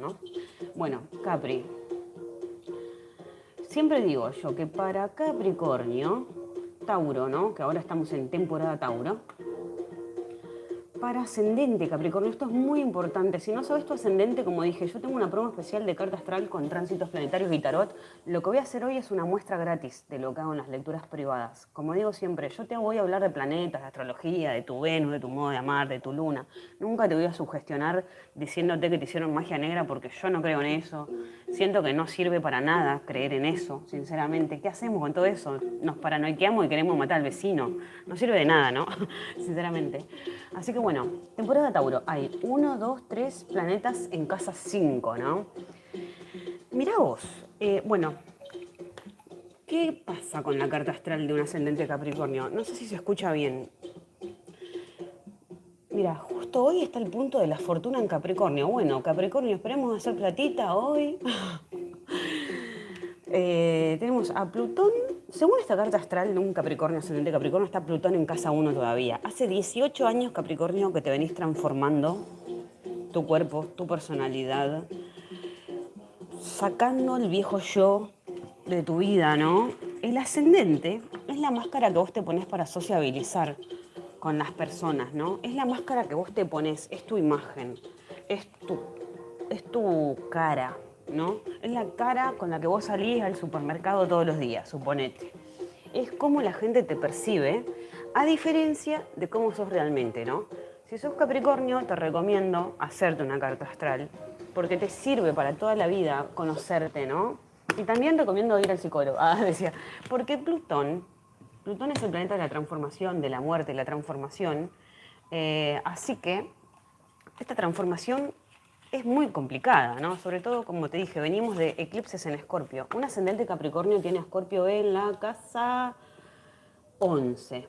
¿no? Bueno, Capri. Siempre digo yo que para Capricornio, Tauro, ¿no? Que ahora estamos en temporada Tauro, para ascendente Capricornio, esto es muy importante. Si no sabes tu ascendente, como dije, yo tengo una promo especial de carta astral con tránsitos planetarios y tarot. Lo que voy a hacer hoy es una muestra gratis de lo que hago en las lecturas privadas. Como digo siempre, yo te voy a hablar de planetas, de astrología, de tu Venus, de tu modo de amar, de tu luna. Nunca te voy a sugestionar diciéndote que te hicieron magia negra porque yo no creo en eso. Siento que no sirve para nada creer en eso, sinceramente. ¿Qué hacemos con todo eso? Nos paranoiqueamos y queremos matar al vecino. No sirve de nada, ¿no? sinceramente. Así que bueno, bueno, temporada Tauro. Hay uno, dos, tres planetas en casa 5, ¿no? Mirá vos. Eh, bueno, ¿qué pasa con la carta astral de un ascendente Capricornio? No sé si se escucha bien. Mira, justo hoy está el punto de la fortuna en Capricornio. Bueno, Capricornio, esperemos hacer platita hoy. Eh, tenemos a Plutón según esta carta astral un Capricornio, ascendente Capricornio, está Plutón en casa 1 todavía. Hace 18 años, Capricornio, que te venís transformando tu cuerpo, tu personalidad, sacando el viejo yo de tu vida, ¿no? El ascendente es la máscara que vos te pones para sociabilizar con las personas, ¿no? Es la máscara que vos te pones, es tu imagen, es tu, es tu cara, Es la cara con la que vos salís al supermercado todos los días, suponete. Es como la gente te percibe, a diferencia de cómo sos realmente, ¿no? Si sos Capricornio, te recomiendo hacerte una carta astral, porque te sirve para toda la vida conocerte, ¿no? Y también recomiendo ir al psicólogo, ah, decía, porque Plutón, Plutón es el planeta de la transformación, de la muerte, la transformación, eh, así que esta transformación es muy complicada, ¿no? Sobre todo, como te dije, venimos de eclipses en Escorpio. Un ascendente Capricornio tiene Escorpio en la casa 11.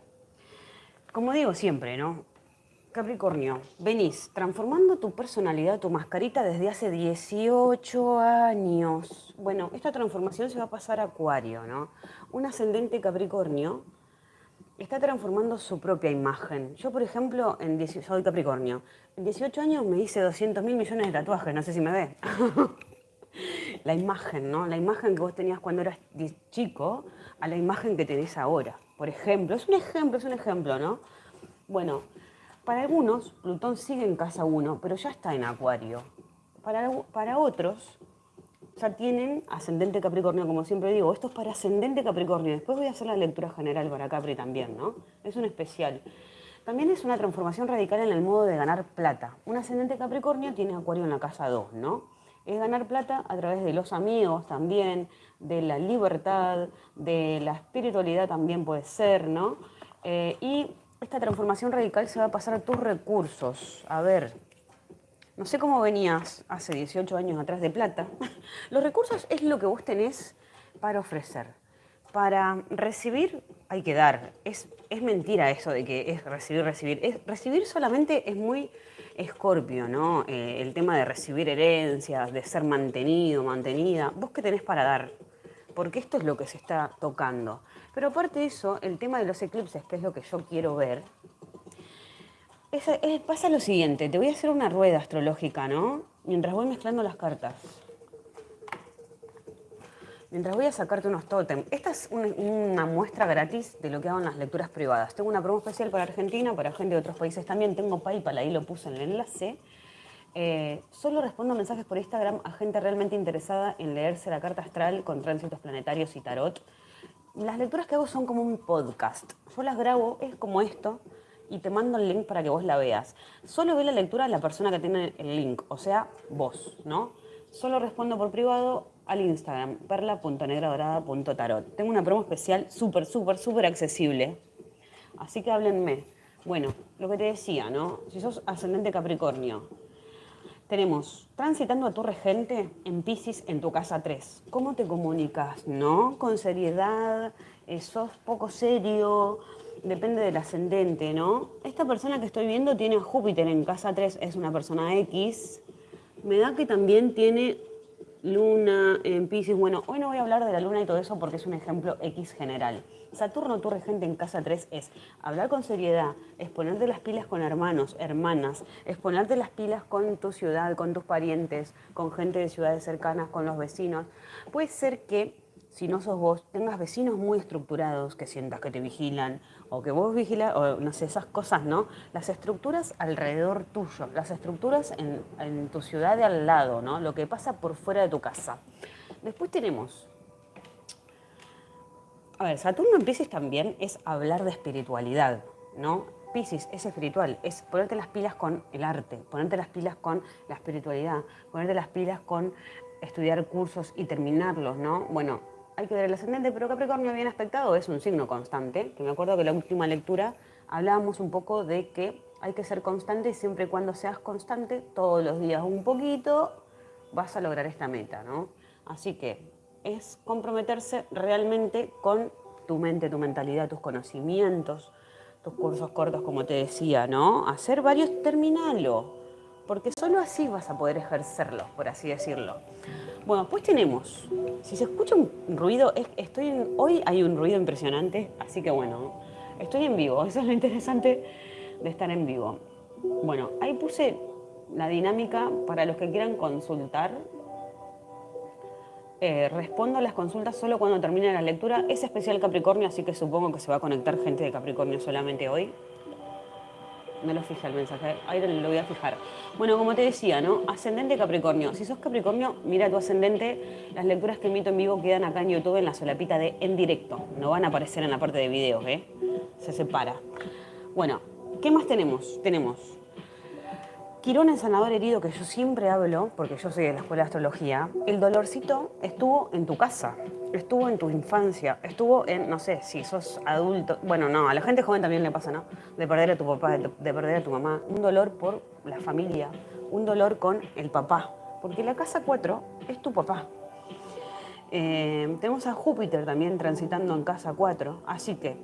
Como digo siempre, ¿no? Capricornio, venís transformando tu personalidad, tu mascarita desde hace 18 años. Bueno, esta transformación se va a pasar a Acuario, ¿no? Un ascendente Capricornio está transformando su propia imagen. Yo, por ejemplo, en soy Capricornio. En 18 años me hice 200 mil millones de tatuajes, no sé si me ve. la imagen, ¿no? La imagen que vos tenías cuando eras chico a la imagen que tenés ahora. Por ejemplo, es un ejemplo, es un ejemplo, ¿no? Bueno, para algunos Plutón sigue en casa 1, pero ya está en Acuario. Para, para otros, ya tienen ascendente Capricornio, como siempre digo, esto es para ascendente Capricornio. Después voy a hacer la lectura general para Capri también, ¿no? Es un especial. También es una transformación radical en el modo de ganar plata. Un ascendente Capricornio tiene Acuario en la casa 2, ¿no? Es ganar plata a través de los amigos también, de la libertad, de la espiritualidad también puede ser, ¿no? Eh, y esta transformación radical se va a pasar a tus recursos. A ver, no sé cómo venías hace 18 años atrás de plata. Los recursos es lo que vos tenés para ofrecer. Para recibir hay que dar. Es, es mentira eso de que es recibir, recibir. Es, recibir solamente es muy escorpio, ¿no? Eh, el tema de recibir herencias, de ser mantenido, mantenida. ¿Vos qué tenés para dar? Porque esto es lo que se está tocando. Pero aparte de eso, el tema de los eclipses, que es lo que yo quiero ver, pasa lo siguiente, te voy a hacer una rueda astrológica, ¿no? Mientras voy mezclando las cartas. Mientras voy a sacarte unos tótem. Esta es una muestra gratis de lo que hago en las lecturas privadas. Tengo una promo especial para Argentina, para gente de otros países también. Tengo PayPal, ahí lo puse en el enlace. Eh, solo respondo mensajes por Instagram a gente realmente interesada en leerse la carta astral con tránsitos planetarios y tarot. Las lecturas que hago son como un podcast. Yo las grabo, es como esto, y te mando el link para que vos la veas. Solo ve la lectura de la persona que tiene el link, o sea, vos, ¿no? Solo respondo por privado al Instagram, perla.negradorada.tarot. Tengo una promo especial súper, súper, súper accesible. Así que háblenme. Bueno, lo que te decía, ¿no? Si sos ascendente Capricornio, tenemos transitando a tu regente en Pisces en tu casa 3. ¿Cómo te comunicas? ¿No? Con seriedad, eh, sos poco serio, depende del ascendente, ¿no? Esta persona que estoy viendo tiene a Júpiter en casa 3, es una persona X. Me da que también tiene Luna en Pisces. Bueno, hoy no voy a hablar de la luna y todo eso porque es un ejemplo X general. Saturno, tu regente en casa 3, es hablar con seriedad, es ponerte las pilas con hermanos, hermanas, es ponerte las pilas con tu ciudad, con tus parientes, con gente de ciudades cercanas, con los vecinos. Puede ser que si no sos vos, tengas vecinos muy estructurados que sientas que te vigilan o que vos vigilas, o no sé, esas cosas, ¿no? Las estructuras alrededor tuyo, las estructuras en, en, tu ciudad de al lado, ¿no? Lo que pasa por fuera de tu casa. Después tenemos, a ver, Saturno en Pisces también es hablar de espiritualidad, ¿no? Pisces es espiritual, es ponerte las pilas con el arte, ponerte las pilas con la espiritualidad, ponerte las pilas con estudiar cursos y terminarlos, ¿no? Bueno, hay que ver el ascendente, pero Capricornio bien aspectado es un signo constante, que me acuerdo que en la última lectura hablábamos un poco de que hay que ser constante y siempre y cuando seas constante, todos los días un poquito, vas a lograr esta meta, ¿no? Así que es comprometerse realmente con tu mente, tu mentalidad, tus conocimientos, tus cursos cortos, como te decía, ¿no? Hacer varios, terminalo, porque solo así vas a poder ejercerlos, por así decirlo. Bueno, pues tenemos, si se escucha un ruido, estoy hoy hay un ruido impresionante, así que bueno, estoy en vivo, eso es lo interesante de estar en vivo. Bueno, ahí puse la dinámica para los que quieran consultar. Eh, respondo a las consultas solo cuando termine la lectura. Es especial Capricornio, así que supongo que se va a conectar gente de Capricornio solamente hoy. No lo fijé el mensaje, ahí lo voy a fijar. Bueno, como te decía, ¿no? Ascendente Capricornio. Si sos Capricornio, mira tu ascendente. Las lecturas que emito en vivo quedan acá en YouTube en la solapita de en directo. No van a aparecer en la parte de videos, ¿eh? Se separa. Bueno, ¿qué más tenemos? Tenemos Quirón en sanador herido, que yo siempre hablo, porque yo soy de la escuela de astrología, el dolorcito estuvo en tu casa, estuvo en tu infancia, estuvo en, no sé, si sos adulto, bueno, no, a la gente joven también le pasa, ¿no? De perder a tu papá, de, perder a tu mamá, un dolor por la familia, un dolor con el papá, porque la casa 4 es tu papá. Eh, tenemos a Júpiter también transitando en casa 4, así que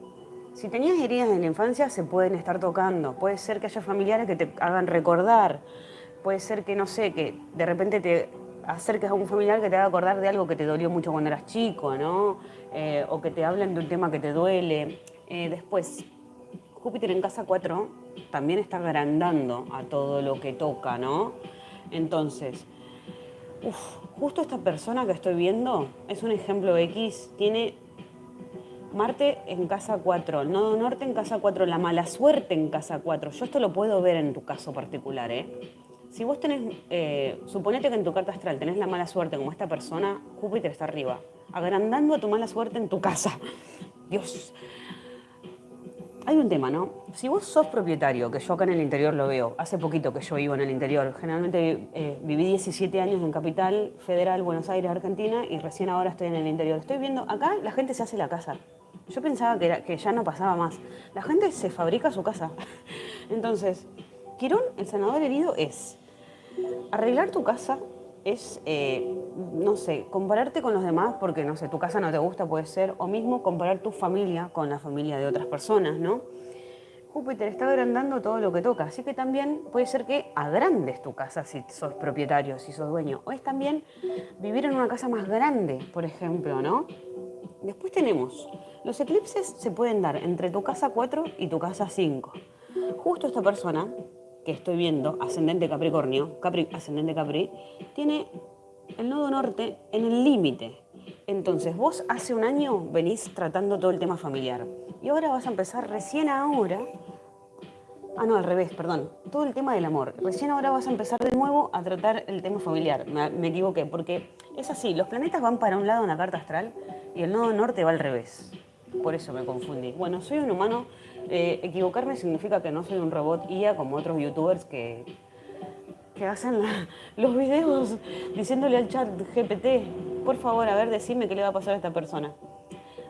si tenías heridas en la infancia, se pueden estar tocando. Puede ser que haya familiares que te hagan recordar. Puede ser que, no sé, que de repente te acerques a un familiar que te haga acordar de algo que te dolió mucho cuando eras chico, ¿no? Eh, o que te hablen de un tema que te duele. Eh, después, Júpiter en casa 4 también está agrandando a todo lo que toca, ¿no? Entonces, justo esta persona que estoy viendo es un ejemplo X, tiene Marte en casa 4, nodo norte en casa 4, la mala suerte en casa 4. Yo esto lo puedo ver en tu caso particular, ¿eh? Si vos tenés, eh, suponete que en tu carta astral tenés la mala suerte como esta persona, Júpiter está arriba, agrandando a tu mala suerte en tu casa. Dios. Hay un tema, ¿no? Si vos sos propietario, que yo acá en el interior lo veo, hace poquito que yo vivo en el interior, generalmente eh, viví 17 años en Capital Federal, Buenos Aires, Argentina, y recién ahora estoy en el interior. Estoy viendo, acá la gente se hace la casa, yo pensaba que, ya no pasaba más. La gente se fabrica su casa. Entonces, Quirón, el sanador herido, es arreglar tu casa, es, eh, no sé, compararte con los demás porque, no sé, tu casa no te gusta, puede ser, o mismo comparar tu familia con la familia de otras personas, ¿no? Júpiter está agrandando todo lo que toca, así que también puede ser que agrandes tu casa si sos propietario, si sos dueño, o es también vivir en una casa más grande, por ejemplo, ¿no? Después tenemos, los eclipses se pueden dar entre tu casa 4 y tu casa 5. Justo esta persona que estoy viendo, ascendente Capricornio, Capri, ascendente Capri, tiene el nodo norte en el límite. Entonces, vos hace un año venís tratando todo el tema familiar y ahora vas a empezar recién ahora Ah, no, al revés, perdón. Todo el tema del amor. Recién ahora vas a empezar de nuevo a tratar el tema familiar. Me, equivoqué, porque es así, los planetas van para un lado en la carta astral y el nodo norte va al revés. Por eso me confundí. Bueno, soy un humano. Eh, equivocarme significa que no soy un robot IA como otros youtubers que, que hacen los videos diciéndole al chat GPT, por favor, a ver, decime qué le va a pasar a esta persona.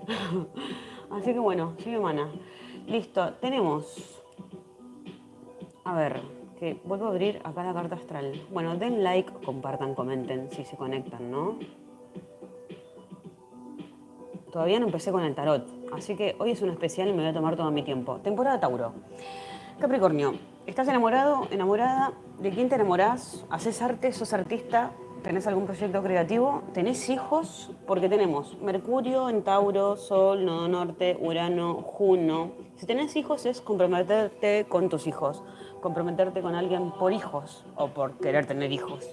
Así que bueno, soy humana. Listo, tenemos a ver, que vuelvo a abrir acá la carta astral. Bueno, den like, compartan, comenten si se conectan, ¿no? Todavía no empecé con el tarot, así que hoy es un especial y me voy a tomar todo mi tiempo. Temporada Tauro. Capricornio, ¿estás enamorado, enamorada? ¿De quién te enamorás? ¿Haces arte? ¿Sos artista? ¿Tenés algún proyecto creativo? ¿Tenés hijos? Porque tenemos Mercurio en Tauro, Sol, Nodo Norte, Urano, Juno. Si tenés hijos es comprometerte con tus hijos, comprometerte con alguien por hijos o por querer tener hijos.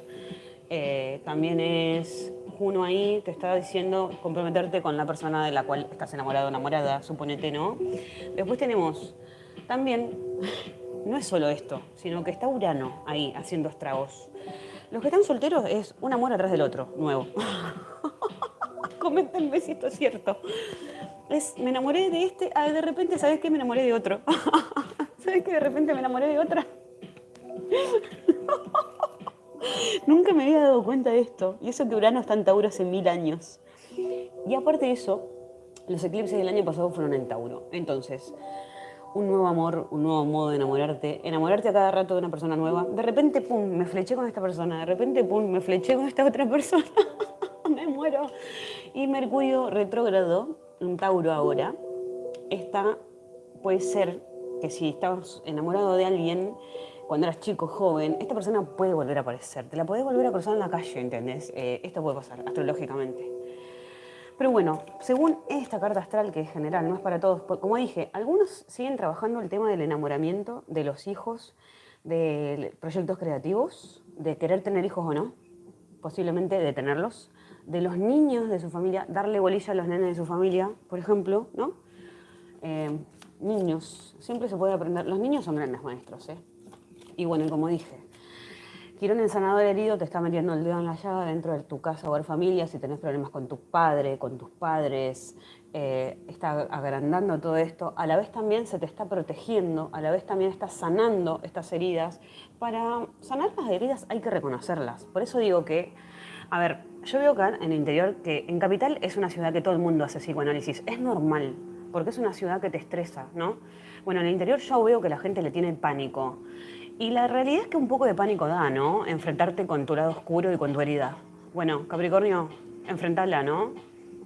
Eh, también es Juno ahí, te está diciendo comprometerte con la persona de la cual estás enamorado o enamorada, suponete, ¿no? Después tenemos también, no es solo esto, sino que está Urano ahí haciendo estragos. Los que están solteros es un amor atrás del otro, nuevo. Coméntenme si esto es cierto. Es, me enamoré de este, ah, de repente, ¿sabes qué? Me enamoré de otro. ¿Sabes qué? De repente me enamoré de otra. Nunca me había dado cuenta de esto. Y eso que Urano está en Tauro hace mil años. Y aparte de eso, los eclipses del año pasado fueron en Tauro. Entonces, un nuevo amor, un nuevo modo de enamorarte, enamorarte a cada rato de una persona nueva. De repente, pum, me fleché con esta persona, de repente, pum, me fleché con esta otra persona. me muero. Y Mercurio retrógrado, un Tauro ahora, está, puede ser que si estabas enamorado de alguien cuando eras chico, joven, esta persona puede volver a aparecer. Te la podés volver a cruzar en la calle, ¿entendés? Eh, esto puede pasar astrológicamente. Pero bueno, según esta carta astral, que es general, no es para todos, como dije, algunos siguen trabajando el tema del enamoramiento de los hijos, de proyectos creativos, de querer tener hijos o no, posiblemente de tenerlos, de los niños de su familia, darle bolilla a los nenes de su familia, por ejemplo, ¿no? Eh, niños, siempre se puede aprender, los niños son grandes maestros, ¿eh? Y bueno, como dije, Quirón el sanador herido te está metiendo el dedo en la llaga dentro de tu casa o familia, si tenés problemas con tu padre, con tus padres, eh, está agrandando todo esto, a la vez también se te está protegiendo, a la vez también está sanando estas heridas. Para sanar las heridas hay que reconocerlas. Por eso digo que, a ver, yo veo acá en el interior que en Capital es una ciudad que todo el mundo hace psicoanálisis. Es normal, porque es una ciudad que te estresa, ¿no? Bueno, en el interior yo veo que la gente le tiene pánico. Y la realidad es que un poco de pánico da, ¿no? Enfrentarte con tu lado oscuro y con tu herida. Bueno, Capricornio, enfrentala, ¿no?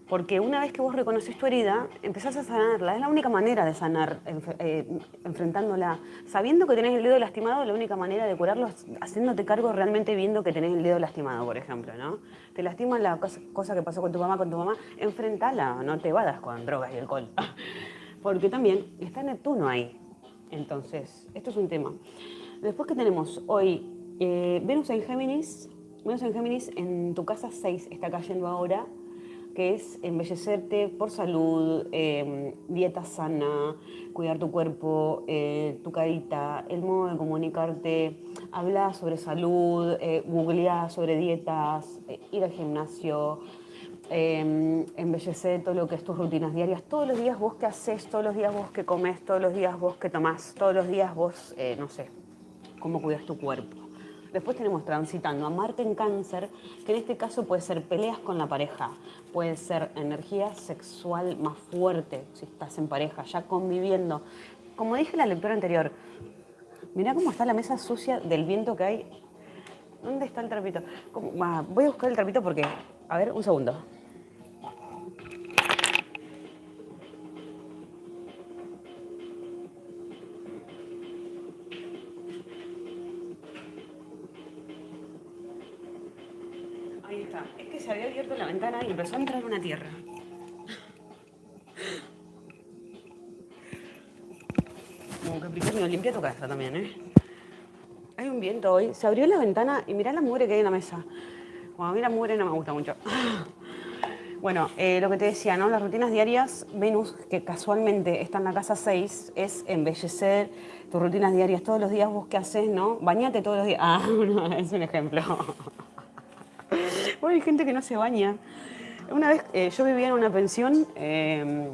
Porque una vez que vos reconoces tu herida, empezás a sanarla. Es la única manera de sanar, eh, enfrentándola. Sabiendo que tenés el dedo lastimado, la única manera de curarlo es haciéndote cargo realmente viendo que tenés el dedo lastimado, por ejemplo, ¿no? Te lastima la cosa, que pasó con tu mamá, con tu mamá, enfrentala, no te vadas con drogas y alcohol. Porque también está Neptuno ahí. Entonces, esto es un tema. Después que tenemos hoy eh, Venus en Géminis, Venus en Géminis en tu casa 6 está cayendo ahora, que es embellecerte por salud, em, dieta sana, cuidar tu cuerpo, eh, tu carita, el modo de comunicarte, hablar sobre salud, eh, googlear sobre dietas, eh, ir al gimnasio, eh, embellecer todo lo que es tus rutinas diarias. Todos los días vos que haces, todos los días vos que comes, todos los días vos que tomás, todos los días vos, no sé, cómo cuidas tu cuerpo. Después tenemos transitando a Marte en cáncer, que en este caso puede ser peleas con la pareja, puede ser energía sexual más fuerte si estás en pareja, ya conviviendo. Como dije en la lectura anterior, mirá cómo está la mesa sucia del viento que hay. ¿Dónde está el trapito? Voy a buscar el trapito porque... A ver, un segundo. Empezó a entrar una tierra. Como Capricornio, limpia tu casa también, ¿eh? Hay un viento hoy. Se abrió la ventana y mirá la mugre que hay en la mesa. Bueno, a mí la mugre no me gusta mucho. Bueno, eh, lo que te decía, ¿no? Las rutinas diarias, Venus, que casualmente está en la casa 6, es embellecer tus rutinas diarias todos los días, vos qué haces, ¿no? Bañate todos los días. Ah, es un ejemplo. hay gente que no se baña. Una vez eh, yo vivía en una pensión eh,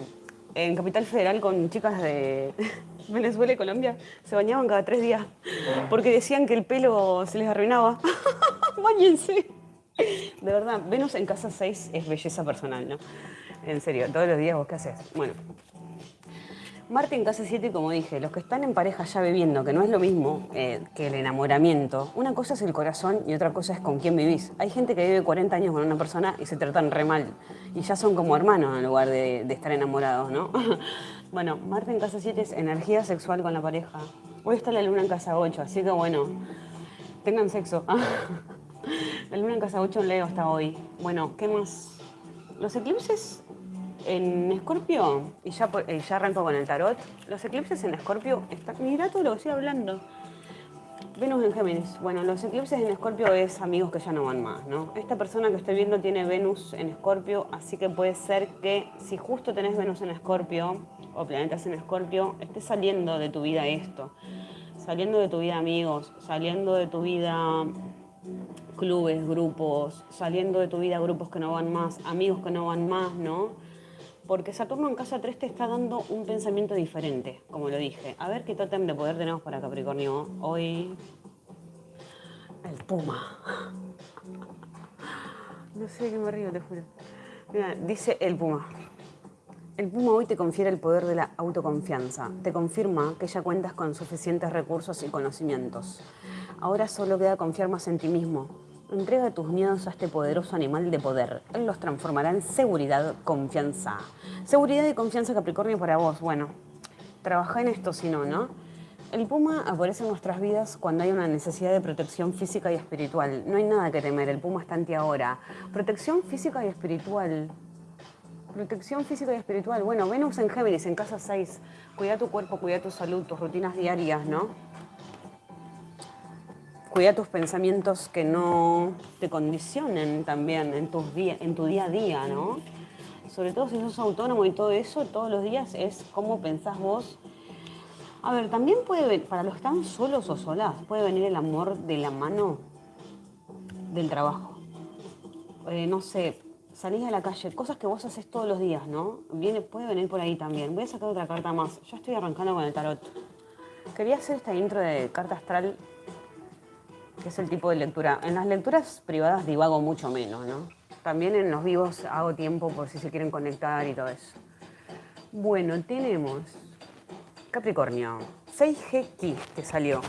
en Capital Federal con chicas de Venezuela y Colombia. Se bañaban cada tres días porque decían que el pelo se les arruinaba. Báñense. De verdad, Venus en casa 6 es belleza personal, ¿no? En serio, todos los días vos qué haces. Bueno, Marte en casa 7, como dije, los que están en pareja ya viviendo, que no es lo mismo eh, que el enamoramiento. Una cosa es el corazón y otra cosa es con quién vivís. Hay gente que vive 40 años con una persona y se tratan re mal. Y ya son como hermanos en lugar de, estar enamorados, ¿no? bueno, Marte en casa 7 es energía sexual con la pareja. Hoy está la luna en casa 8, así que bueno, tengan sexo. El luna en casa 8 en Leo hasta hoy. Bueno, ¿qué más? Los eclipses en Escorpio, y ya, ya arranco con el tarot, los eclipses en Escorpio, mira todo lo que estoy hablando. Venus en Géminis. Bueno, los eclipses en Escorpio es amigos que ya no van más, ¿no? Esta persona que estoy viendo tiene Venus en Escorpio, así que puede ser que si justo tenés Venus en Escorpio o planetas en Escorpio, esté saliendo de tu vida esto. Saliendo de tu vida amigos, saliendo de tu vida clubes, grupos, saliendo de tu vida grupos que no van más, amigos que no van más, ¿no? Porque Saturno en casa 3 te está dando un pensamiento diferente, como lo dije. A ver qué tótem de poder tenemos para Capricornio hoy. El puma. No sé qué me río, te juro. Mira, dice el puma. El Puma hoy te confiere el poder de la autoconfianza. Te confirma que ya cuentas con suficientes recursos y conocimientos. Ahora solo queda confiar más en ti mismo. Entrega tus miedos a este poderoso animal de poder. Él los transformará en seguridad, confianza. Seguridad y confianza Capricornio para vos. Bueno, trabaja en esto si no, ¿no? El puma aparece en nuestras vidas cuando hay una necesidad de protección física y espiritual. No hay nada que temer, el puma está en ti ahora. Protección física y espiritual. Protección física y espiritual. Bueno, Venus en Géminis, en casa 6. Cuida tu cuerpo, cuida tu salud, tus rutinas diarias, ¿no? Cuida tus pensamientos que no te condicionen también en, tus en tu día a día, ¿no? Sobre todo si sos autónomo y todo eso, todos los días es cómo pensás vos. A ver, también puede, para los están solos o solas, puede venir el amor de la mano del trabajo. Eh, no sé, salís a la calle, cosas que vos haces todos los días, ¿no? Viene, puede venir por ahí también. Voy a sacar otra carta más. Ya estoy arrancando con el tarot. Quería hacer esta intro de carta astral, que es el tipo de lectura. En las lecturas privadas divago mucho menos, ¿no? También en los vivos hago tiempo por si se quieren conectar y todo eso. Bueno, tenemos Capricornio, 6G que salió.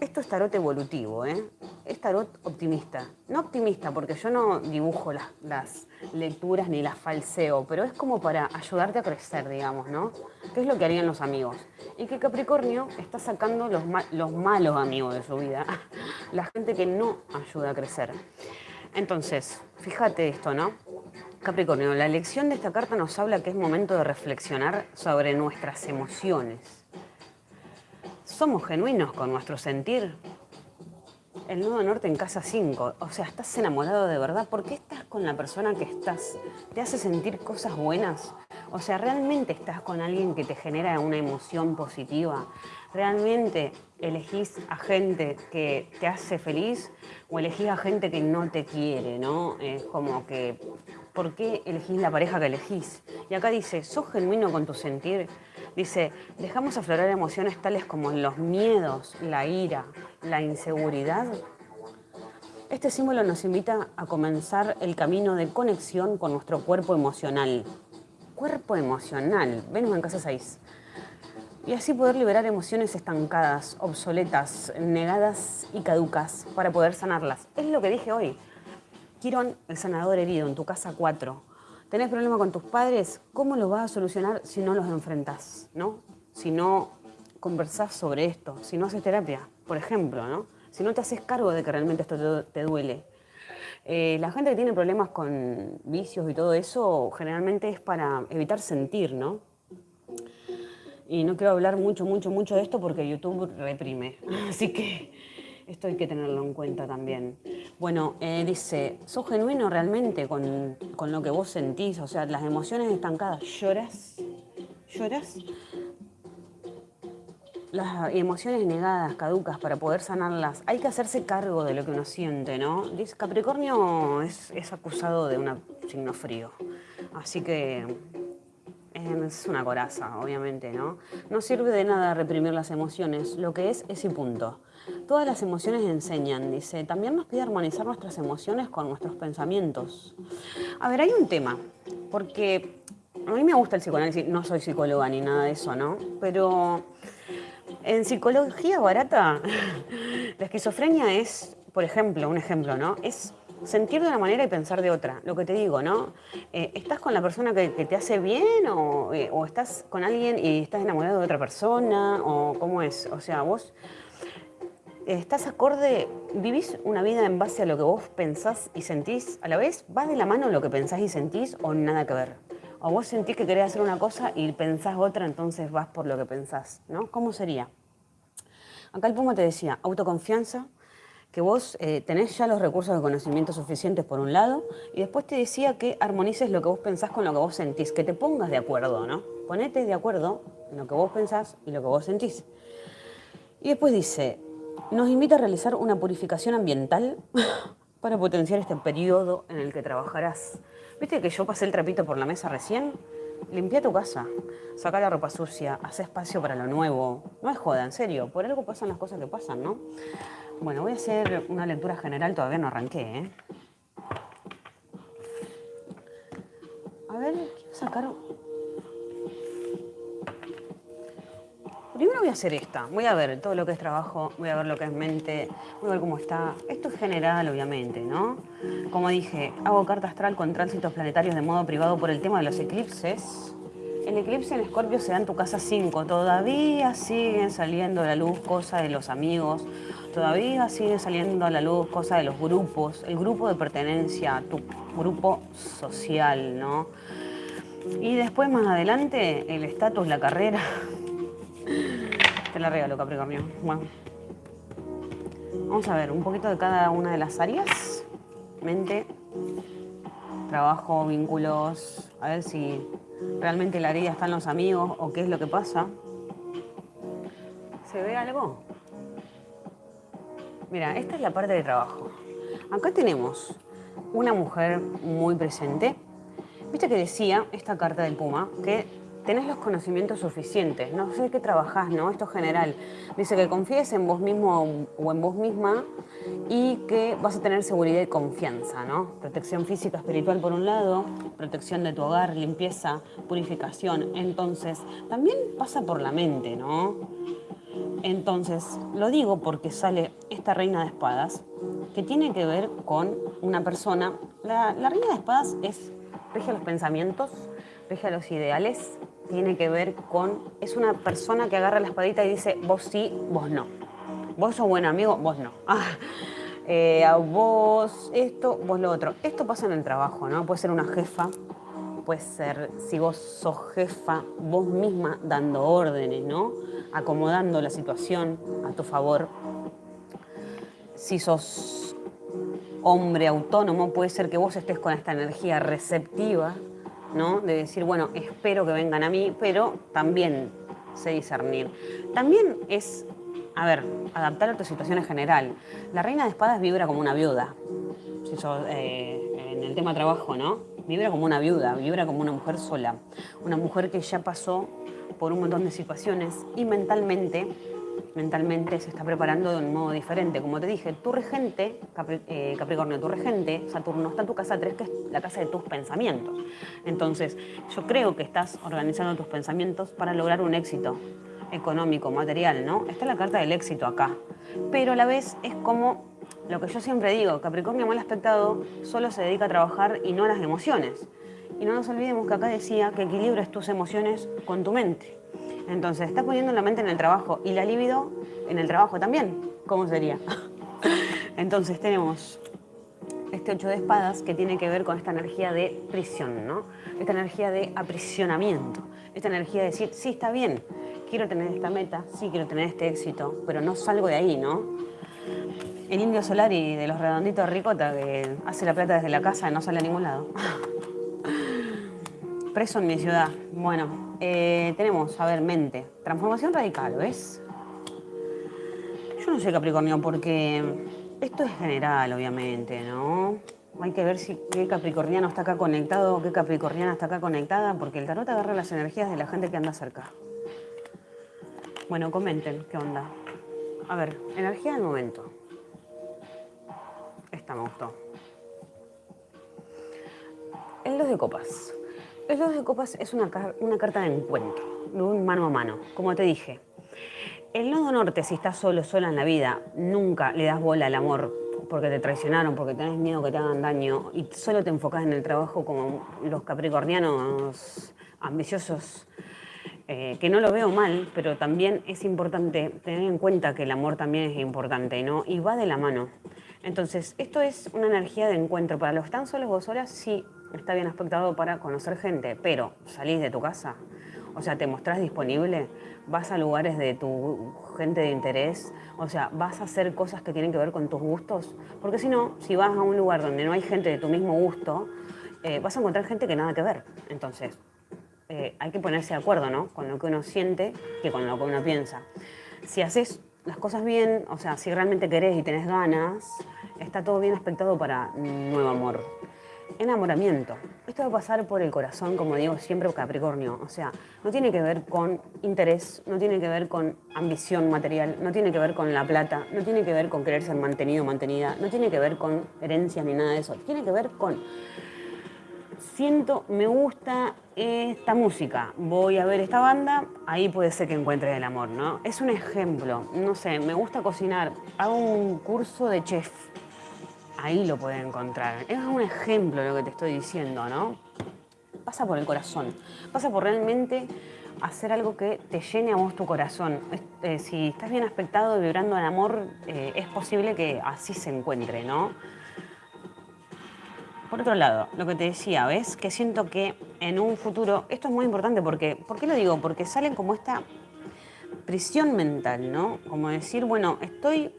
Esto es tarot evolutivo, ¿eh? Es tarot optimista. No optimista, porque yo no dibujo las, lecturas ni las falseo, pero es como para ayudarte a crecer, digamos, ¿no? ¿Qué es lo que harían los amigos? Y que Capricornio está sacando los, los malos amigos de su vida, la gente que no ayuda a crecer. Entonces, fíjate esto, ¿no? Capricornio, la lección de esta carta nos habla que es momento de reflexionar sobre nuestras emociones somos genuinos con nuestro sentir. El nudo norte en casa 5, o sea, estás enamorado de verdad. ¿Por qué estás con la persona que estás? ¿Te hace sentir cosas buenas? O sea, ¿realmente estás con alguien que te genera una emoción positiva? ¿Realmente elegís a gente que te hace feliz o elegís a gente que no te quiere, no? Es como que, ¿por qué elegís la pareja que elegís? Y acá dice, ¿sos genuino con tu sentir? Dice, dejamos aflorar emociones tales como los miedos, la ira, la inseguridad. Este símbolo nos invita a comenzar el camino de conexión con nuestro cuerpo emocional. Cuerpo emocional, Venus en casa 6. Y así poder liberar emociones estancadas, obsoletas, negadas y caducas para poder sanarlas. Es lo que dije hoy. Quirón, el sanador herido, en tu casa 4 tenés problema con tus padres, ¿cómo lo vas a solucionar si no los enfrentás? ¿no? Si no conversás sobre esto, si no haces terapia, por ejemplo, ¿no? si no te haces cargo de que realmente esto te, duele. Eh, la gente que tiene problemas con vicios y todo eso, generalmente es para evitar sentir, ¿no? Y no quiero hablar mucho, mucho, mucho de esto porque YouTube reprime. Así que esto hay que tenerlo en cuenta también. Bueno, eh, dice, ¿sos genuino realmente con, con, lo que vos sentís? O sea, las emociones estancadas, ¿lloras? ¿Lloras? Las emociones negadas, caducas, para poder sanarlas, hay que hacerse cargo de lo que uno siente, ¿no? Capricornio es, es acusado de un signo frío, así que es una coraza, obviamente, ¿no? No sirve de nada reprimir las emociones, lo que es es punto. Todas las emociones enseñan, dice. También nos pide armonizar nuestras emociones con nuestros pensamientos. A ver, hay un tema, porque a mí me gusta el psicoanálisis, no soy psicóloga ni nada de eso, ¿no? Pero en psicología barata, la esquizofrenia es, por ejemplo, un ejemplo, ¿no? Es sentir de una manera y pensar de otra. Lo que te digo, ¿no? Eh, ¿Estás con la persona que, te hace bien o, eh, o, estás con alguien y estás enamorado de otra persona? ¿O cómo es? O sea, vos estás acorde, vivís una vida en base a lo que vos pensás y sentís a la vez, ¿va de la mano lo que pensás y sentís o nada que ver? O vos sentís que querés hacer una cosa y pensás otra, entonces vas por lo que pensás, ¿no? ¿Cómo sería? Acá el Puma te decía, autoconfianza, que vos eh, tenés ya los recursos de conocimiento suficientes por un lado, y después te decía que armonices lo que vos pensás con lo que vos sentís, que te pongas de acuerdo, ¿no? Ponete de acuerdo en lo que vos pensás y lo que vos sentís. Y después dice, nos invita a realizar una purificación ambiental para potenciar este periodo en el que trabajarás. ¿Viste que yo pasé el trapito por la mesa recién? Limpia tu casa, saca la ropa sucia, haz espacio para lo nuevo. No es joda, en serio, por algo pasan las cosas que pasan, ¿no? Bueno, voy a hacer una lectura general, todavía no arranqué, ¿eh? A ver, quiero sacar Primero voy a hacer esta, voy a ver todo lo que es trabajo, voy a ver lo que es mente, voy a ver cómo está. Esto es general, obviamente, ¿no? Como dije, hago carta astral con tránsitos planetarios de modo privado por el tema de los eclipses. El eclipse en Escorpio se da en tu casa 5. Todavía siguen saliendo a la luz cosas de los amigos, todavía siguen saliendo a la luz cosas de los grupos, el grupo de pertenencia, tu grupo social, ¿no? Y después, más adelante, el estatus, la carrera, te la regalo, Capricornio. Bueno. Vamos a ver un poquito de cada una de las áreas. Mente, trabajo, vínculos. A ver si realmente la herida está en los amigos o qué es lo que pasa. ¿Se ve algo? Mira, esta es la parte de trabajo. Acá tenemos una mujer muy presente. Viste que decía esta carta del Puma que tenés los conocimientos suficientes, no sé qué trabajás, ¿no? Esto es general. Dice que confíes en vos mismo o en vos misma y que vas a tener seguridad y confianza, ¿no? Protección física, espiritual por un lado, protección de tu hogar, limpieza, purificación. Entonces, también pasa por la mente, ¿no? Entonces, lo digo porque sale esta reina de espadas, que tiene que ver con una persona. La, reina de espadas es, rige los pensamientos, rige los ideales, tiene que ver con, es una persona que agarra la espadita y dice, vos sí, vos no. Vos sos buen amigo, vos no. Ah, eh, a vos esto, vos lo otro. Esto pasa en el trabajo, ¿no? Puede ser una jefa, puede ser, si vos sos jefa, vos misma dando órdenes, ¿no? Acomodando la situación a tu favor. Si sos hombre autónomo, puede ser que vos estés con esta energía receptiva de decir, bueno, espero que vengan a mí, pero también sé discernir. También es, a ver, adaptar a tu situación en general. La reina de espadas vibra como una viuda, eh, en el tema trabajo, ¿no? Vibra como una viuda, vibra como una mujer sola, una mujer que ya pasó por un montón de situaciones y mentalmente mentalmente se está preparando de un modo diferente. Como te dije, tu regente, eh, Capricornio, tu regente, Saturno, está en tu casa 3, que es la casa de tus pensamientos. Entonces, yo creo que estás organizando tus pensamientos para lograr un éxito económico, material, ¿no? Está la carta del éxito acá. Pero a la vez es como lo que yo siempre digo, Capricornio mal aspectado solo se dedica a trabajar y no a las emociones. Y no nos olvidemos que acá decía que equilibres tus emociones con tu mente. Entonces, estás poniendo la mente en el trabajo y la libido en el trabajo también. ¿Cómo sería? Entonces, tenemos este ocho de espadas que tiene que ver con esta energía de prisión, ¿no? Esta energía de aprisionamiento, esta energía de decir, sí, está bien, quiero tener esta meta, sí quiero tener este éxito, pero no salgo de ahí, ¿no? El indio solar y de los redonditos ricota que hace la plata desde la casa y no sale a ningún lado. Preso en mi ciudad. Bueno, eh, tenemos, a ver, mente. Transformación radical, ¿ves? Yo no sé Capricornio porque esto es general, obviamente, ¿no? Hay que ver si qué capricorniano está acá conectado, qué capricorniana está acá conectada, porque el tarot agarra las energías de la gente que anda cerca. Bueno, comenten, ¿qué onda? A ver, energía del momento. Esta me gustó. El dos de copas. El dos de copas es una, carta de encuentro, de un mano a mano, como te dije. El nodo norte, si estás solo, sola en la vida, nunca le das bola al amor porque te traicionaron, porque tenés miedo que te hagan daño y solo te enfocas en el trabajo como los capricornianos ambiciosos. eh, que no lo veo mal, pero también es importante tener en cuenta que el amor también es importante, ¿no? Y va de la mano. Entonces, esto es una energía de encuentro. Para los están solos o solas, sí, está bien aspectado para conocer gente, pero salís de tu casa, o sea, te mostrás disponible, vas a lugares de tu gente de interés, o sea, vas a hacer cosas que tienen que ver con tus gustos, porque si no, si vas a un lugar donde no hay gente de tu mismo gusto, eh, vas a encontrar gente que nada que ver. Entonces, eh, hay que ponerse de acuerdo, ¿no? Con lo que uno siente que con lo que uno piensa. Si haces las cosas bien, o sea, si realmente querés y tenés ganas, está todo bien aspectado para nuevo amor. Enamoramiento. Esto va a pasar por el corazón, como digo siempre, Capricornio. O sea, no tiene que ver con interés, no tiene que ver con ambición material, no tiene que ver con la plata, no tiene que ver con querer ser mantenido o mantenida, no tiene que ver con herencias ni nada de eso. Tiene que ver con siento, me gusta esta música, voy a ver esta banda, ahí puede ser que encuentre el amor, ¿no? Es un ejemplo, no sé, me gusta cocinar, hago un curso de chef, ahí lo puede encontrar. Es un ejemplo lo que te estoy diciendo, ¿no? Pasa por el corazón, pasa por realmente hacer algo que te llene a vos tu corazón. Eh, si estás bien aspectado, vibrando en amor, eh, es posible que así se encuentre, ¿no? Por otro lado, lo que te decía, ¿ves? Que siento que en un futuro, esto es muy importante porque, ¿por qué lo digo? Porque salen como esta prisión mental, ¿no? Como decir, bueno, estoy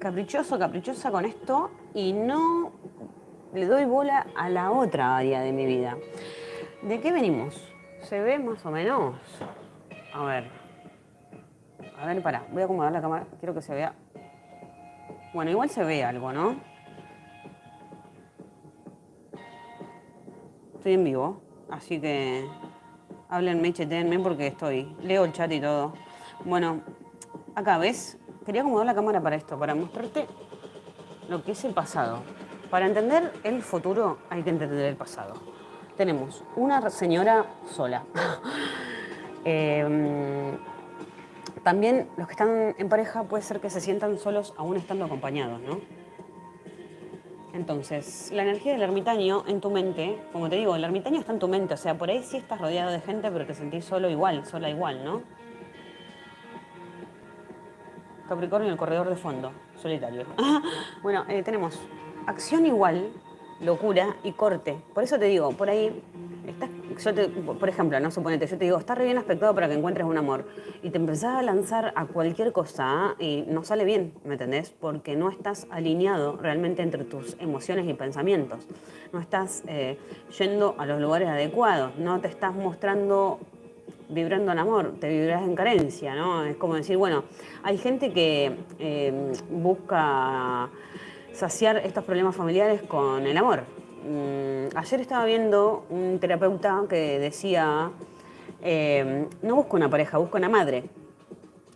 caprichoso, caprichosa con esto y no le doy bola a la otra área de mi vida. ¿De qué venimos? ¿Se ve más o menos? A ver. A ver, para, voy a acomodar la cámara, quiero que se vea. Bueno, igual se ve algo, ¿no? Estoy en vivo, así que háblenme, chetenme porque estoy. Leo el chat y todo. Bueno, acá ves, quería acomodar la cámara para esto, para mostrarte lo que es el pasado. Para entender el futuro hay que entender el pasado. Tenemos una señora sola. Em, también los que están en pareja puede ser que se sientan solos aún estando acompañados, ¿no? Entonces, la energía del ermitaño en tu mente, como te digo, el ermitaño está en tu mente, o sea, por ahí sí estás rodeado de gente, pero te sentís solo igual, sola igual, ¿no? Capricornio, el corredor de fondo, solitario. bueno, eh, tenemos acción igual, locura y corte. Por eso te digo, por ahí, por ejemplo, no suponete, yo te digo, está re bien aspectado para que encuentres un amor. Y te empezás a lanzar a cualquier cosa y no sale bien, ¿me entendés? Porque no estás alineado realmente entre tus emociones y pensamientos. No estás eh, yendo a los lugares adecuados, no te estás mostrando vibrando en amor, te vibras en carencia, ¿no? Es como decir, bueno, hay gente que eh, busca saciar estos problemas familiares con el amor. Mm, ayer estaba viendo un terapeuta que decía, eh, no busco una pareja, busco una madre.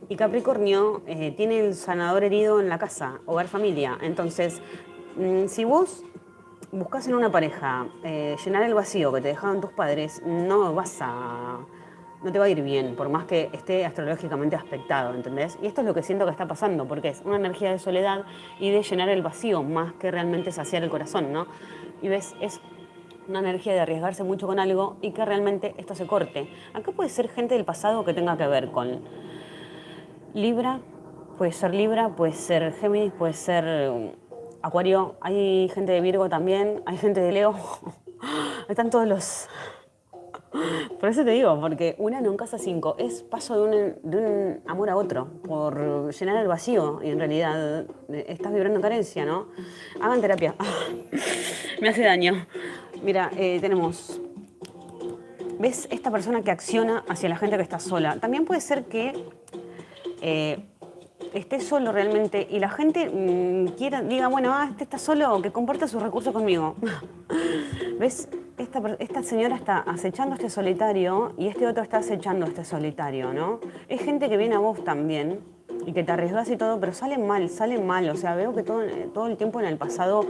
Y Capricornio eh, tiene el sanador herido en la casa, hogar familia. Entonces, mm, si vos buscas en una pareja llenar el vacío que te dejaron tus padres, no vas a no te va a ir bien, por más que esté astrológicamente aspectado, ¿entendés? Y esto es lo que siento que está pasando, porque es una energía de soledad y de llenar el vacío, más que realmente saciar el corazón, ¿no? Y ves, es una energía de arriesgarse mucho con algo y que realmente esto se corte. Acá puede ser gente del pasado que tenga que ver con Libra, puede ser Libra, puede ser Géminis, puede ser um, Acuario, hay gente de Virgo también, hay gente de Leo, están todos los por eso te digo, porque una no casa cinco, es paso de un, amor a otro, por llenar el vacío y en realidad eh, estás vibrando en carencia, ¿no? Hagan terapia. Me hace daño. Mira, eh, tenemos ¿Ves esta persona que acciona hacia la gente que está sola? También puede ser que eh, esté solo realmente y la gente mm, quiera, diga, bueno, ah, este está solo, que comparta sus recursos conmigo. ¿Ves? Esta, señora está acechando a este solitario y este otro está acechando a este solitario, ¿no? Es gente que viene a vos también y que te arriesgas y todo, pero salen mal, salen mal. O sea, veo que todo, todo el tiempo en el pasado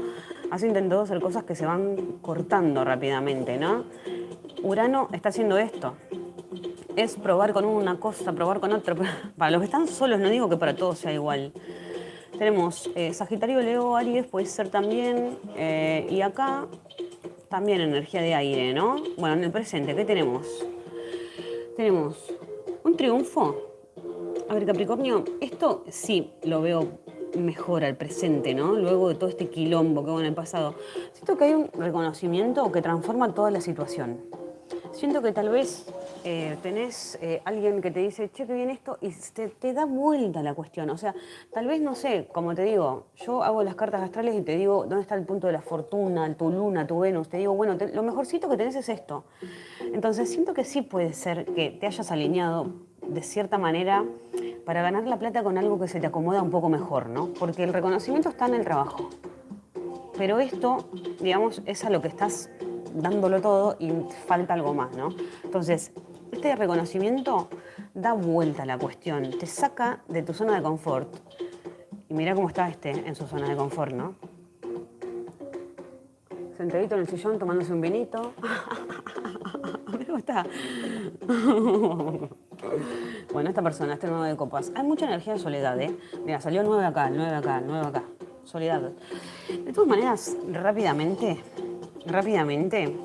has intentado hacer cosas que se van cortando rápidamente, ¿no? Urano está haciendo esto. Es probar con una cosa, probar con otra. Para los que están solos, no digo que para todos sea igual. Tenemos eh, Sagitario, Leo, Aries, puede ser también. Eh, y acá también energía de aire, ¿no? Bueno, en el presente, ¿qué tenemos? Tenemos Un triunfo. A ver, Capricornio, esto sí lo veo mejor al presente, ¿no? Luego de todo este quilombo que hubo en el pasado. Siento que hay un reconocimiento que transforma toda la situación. Siento que tal vez eh, tenés eh, alguien que te dice, che, qué bien esto, y te, te, da vuelta la cuestión. O sea, tal vez, no sé, como te digo, yo hago las cartas astrales y te digo dónde está el punto de la fortuna, tu luna, tu Venus. Te digo, bueno, lo mejorcito que tenés es esto. Entonces, siento que sí puede ser que te hayas alineado de cierta manera para ganar la plata con algo que se te acomoda un poco mejor, ¿no? Porque el reconocimiento está en el trabajo. Pero esto, digamos, es a lo que estás dándolo todo y falta algo más, ¿no? Entonces, este reconocimiento da vuelta a la cuestión, te saca de tu zona de confort. Y mira cómo está este en su zona de confort, ¿no? Sentadito en el sillón tomándose un vinito. cómo está. bueno, esta persona, este nuevo de copas. Hay mucha energía de soledad, ¿eh? Mira, salió nueve acá, nueve acá, nueve acá. Soledad. De todas maneras, rápidamente, rápidamente,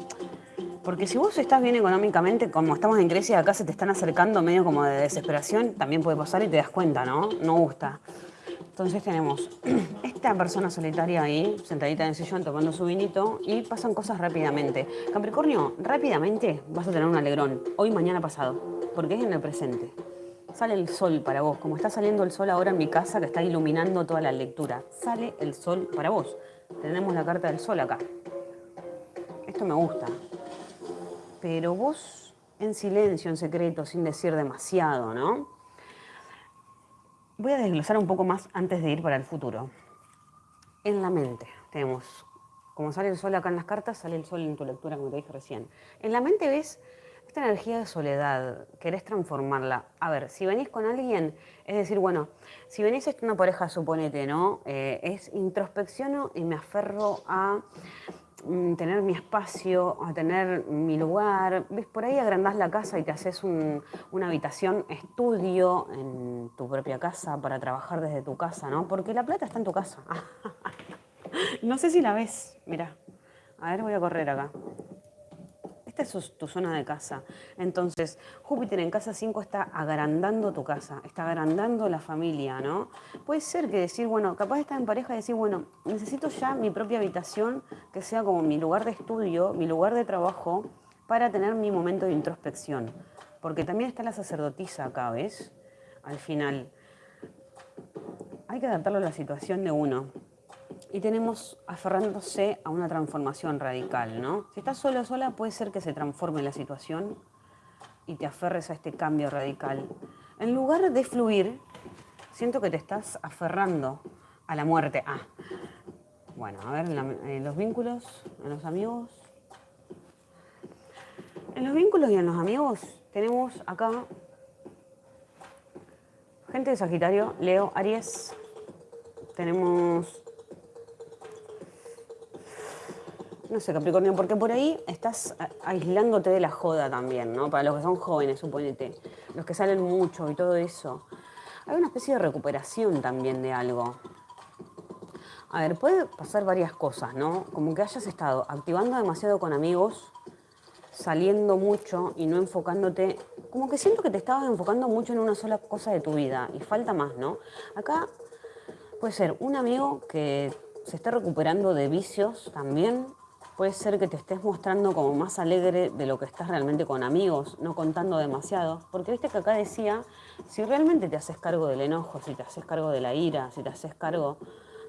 porque si vos estás bien económicamente, como estamos en Grecia, acá se te están acercando medio como de desesperación, también puede pasar y te das cuenta, ¿no? No gusta. Entonces tenemos esta persona solitaria ahí, sentadita en el sillón, tomando su vinito, y pasan cosas rápidamente. Capricornio, rápidamente vas a tener un alegrón, hoy, mañana, pasado, porque es en el presente. Sale el sol para vos, como está saliendo el sol ahora en mi casa, que está iluminando toda la lectura. Sale el sol para vos. Tenemos la carta del sol acá esto me gusta. Pero vos en silencio, en secreto, sin decir demasiado, ¿no? Voy a desglosar un poco más antes de ir para el futuro. En la mente tenemos, como sale el sol acá en las cartas, sale el sol en tu lectura, como te dije recién. En la mente ves esta energía de soledad, querés transformarla. A ver, si venís con alguien, es decir, bueno, si venís una pareja, suponete, ¿no? Eh, es introspecciono y me aferro a tener mi espacio, a tener mi lugar. ¿Ves? Por ahí agrandás la casa y te haces una habitación estudio en tu propia casa para trabajar desde tu casa, ¿no? Porque la plata está en tu casa. no sé si la ves. Mira, a ver, voy a correr acá. Es tu zona de casa. Entonces, Júpiter en casa 5 está agrandando tu casa, está agrandando la familia, ¿no? Puede ser que decir, bueno, capaz estar en pareja y decir, bueno, necesito ya mi propia habitación que sea como mi lugar de estudio, mi lugar de trabajo, para tener mi momento de introspección. Porque también está la sacerdotisa acá, ¿ves? Al final. Hay que adaptarlo a la situación de uno y tenemos aferrándose a una transformación radical, ¿no? Si estás solo o sola, puede ser que se transforme la situación y te aferres a este cambio radical. En lugar de fluir, siento que te estás aferrando a la muerte. Ah, bueno, a ver, en, los vínculos, en los amigos. En los vínculos y en los amigos tenemos acá gente de Sagitario, Leo, Aries. Tenemos no sé, Capricornio, porque por ahí estás aislándote de la joda también, ¿no? Para los que son jóvenes, suponete, los que salen mucho y todo eso. Hay una especie de recuperación también de algo. A ver, puede pasar varias cosas, ¿no? Como que hayas estado activando demasiado con amigos, saliendo mucho y no enfocándote. Como que siento que te estabas enfocando mucho en una sola cosa de tu vida y falta más, ¿no? Acá puede ser un amigo que se esté recuperando de vicios también, puede ser que te estés mostrando como más alegre de lo que estás realmente con amigos, no contando demasiado. Porque viste que acá decía, si realmente te haces cargo del enojo, si te haces cargo de la ira, si te haces cargo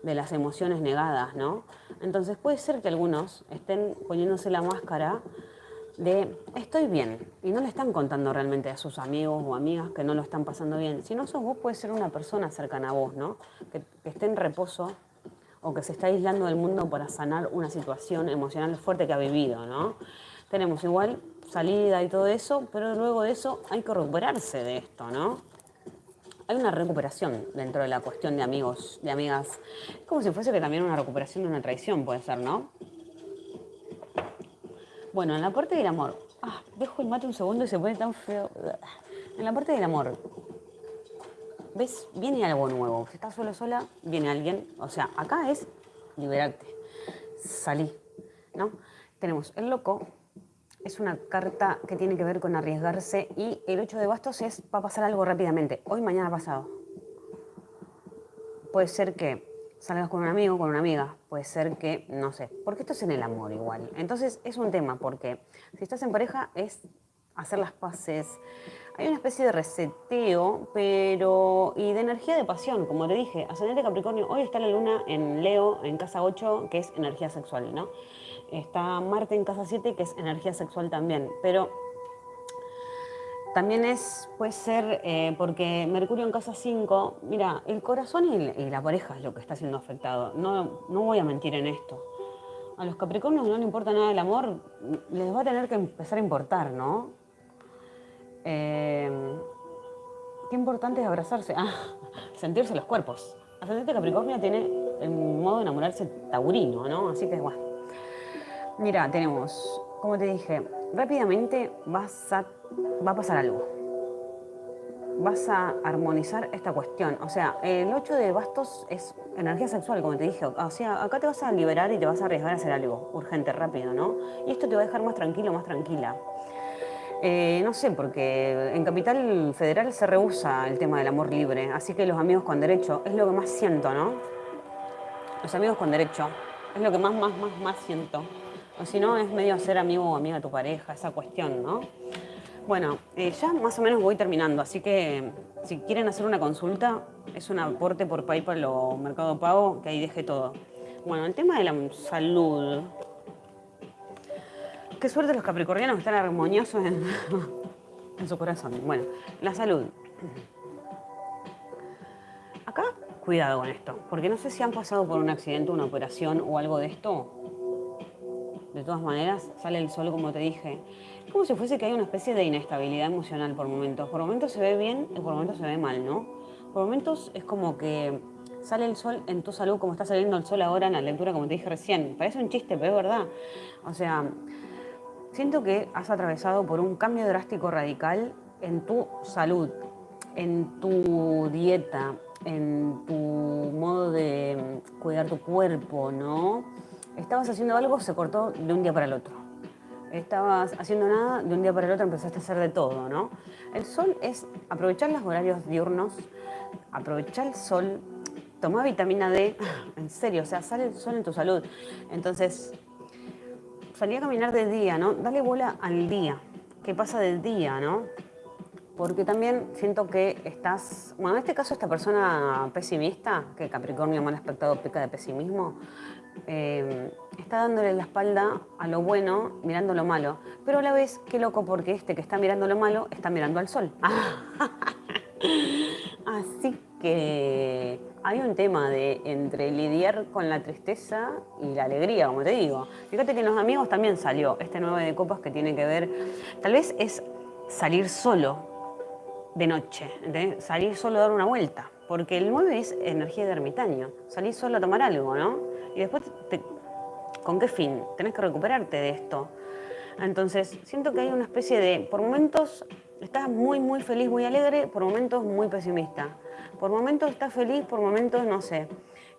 de las emociones negadas, ¿no? Entonces puede ser que algunos estén poniéndose la máscara de estoy bien y no le están contando realmente a sus amigos o amigas que no lo están pasando bien. Si no sos vos, puede ser una persona cercana a vos, ¿no? Que, que esté en reposo o que se está aislando del mundo para sanar una situación emocional fuerte que ha vivido, ¿no? Tenemos igual salida y todo eso, pero luego de eso hay que recuperarse de esto, ¿no? Hay una recuperación dentro de la cuestión de amigos, de amigas. Es como si fuese que también una recuperación de una traición puede ser, ¿no? Bueno, en la parte del amor. Ah, dejo el mate un segundo y se pone tan feo. En la parte del amor, ¿Ves? Viene algo nuevo. Si estás solo sola, viene alguien. O sea, acá es liberarte. Salí. ¿No? Tenemos el loco, es una carta que tiene que ver con arriesgarse y el 8 de bastos es va a pasar algo rápidamente, hoy, mañana, pasado. Puede ser que salgas con un amigo, con una amiga, puede ser que, no sé, porque esto es en el amor igual. Entonces es un tema, porque si estás en pareja es hacer las paces. Hay una especie de reseteo, pero. y de energía de pasión, como te dije. Ascendente Capricornio, hoy está la luna en Leo, en casa 8, que es energía sexual, ¿no? Está Marte en casa 7, que es energía sexual también. Pero también es, puede ser eh, porque Mercurio en casa 5, mira, el corazón y, la pareja es lo que está siendo afectado. No, no voy a mentir en esto. A los Capricornios no le importa nada el amor, les va a tener que empezar a importar, ¿no? Eh, qué importante es abrazarse. Ah, sentirse los cuerpos. Ascendente Capricornio tiene el modo de enamorarse taurino, ¿no? Así que bueno. Mira, tenemos, como te dije, rápidamente vas a, va a pasar algo. Vas a armonizar esta cuestión. O sea, el 8 de bastos es energía sexual, como te dije. O sea, acá te vas a liberar y te vas a arriesgar a hacer algo urgente, rápido, ¿no? Y esto te va a dejar más tranquilo, más tranquila. Eh, no sé, porque en Capital Federal se rehúsa el tema del amor libre, así que los amigos con derecho es lo que más siento, ¿no? Los amigos con derecho es lo que más, más, más, más siento. O si no, es medio ser amigo o amiga de tu pareja, esa cuestión, ¿no? Bueno, eh, ya más o menos voy terminando, así que si quieren hacer una consulta, es un aporte por PayPal o Mercado Pago, que ahí deje todo. Bueno, el tema de la salud. Qué suerte los capricornianos están armoniosos en, en su corazón. Bueno, la salud. Acá, cuidado con esto, porque no sé si han pasado por un accidente, una operación o algo de esto, de todas maneras, sale el sol, como te dije. Es como si fuese que hay una especie de inestabilidad emocional por momentos. Por momentos se ve bien y por momentos se ve mal, ¿no? Por momentos es como que sale el sol en tu salud, como está saliendo el sol ahora en la lectura, como te dije recién. Parece un chiste, pero es verdad. O sea, siento que has atravesado por un cambio drástico radical en tu salud, en tu dieta, en tu modo de cuidar tu cuerpo, ¿no? Estabas haciendo algo, se cortó de un día para el otro. Estabas haciendo nada, de un día para el otro empezaste a hacer de todo, ¿no? El sol es aprovechar los horarios diurnos, aprovechar el sol, tomar vitamina D, en serio, o sea, sale el sol en tu salud. Entonces, salí a caminar de día, ¿no? Dale bola al día, ¿Qué pasa del día, ¿no? Porque también siento que estás, bueno, en este caso esta persona pesimista, que Capricornio mal aspectado peca de pesimismo, eh, está dándole la espalda a lo bueno, mirando lo malo. Pero a la vez, qué loco, porque este que está mirando lo malo está mirando al sol. Así que hay un tema de entre lidiar con la tristeza y la alegría, como te digo. Fíjate que en los amigos también salió este 9 de copas que tiene que ver, tal vez es salir solo de noche, salir solo a dar una vuelta, porque el 9 es energía de ermitaño, salir solo a tomar algo, ¿no? Y después, ¿con qué fin? Tenés que recuperarte de esto. Entonces, siento que hay una especie de, por momentos estás muy, muy feliz, muy alegre, por momentos muy pesimista. Por momentos estás feliz, por momentos, no sé,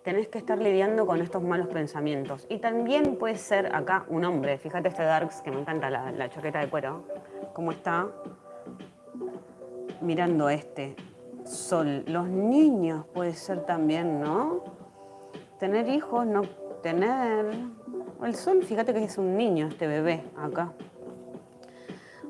tenés que estar lidiando con estos malos pensamientos. Y también puede ser acá un hombre, fíjate este Darks, que me encanta la, la chaqueta de cuero, cómo está mirando este sol. Los niños puede ser también, ¿no? tener hijos, no tener... El sol, fíjate que es un niño este bebé acá.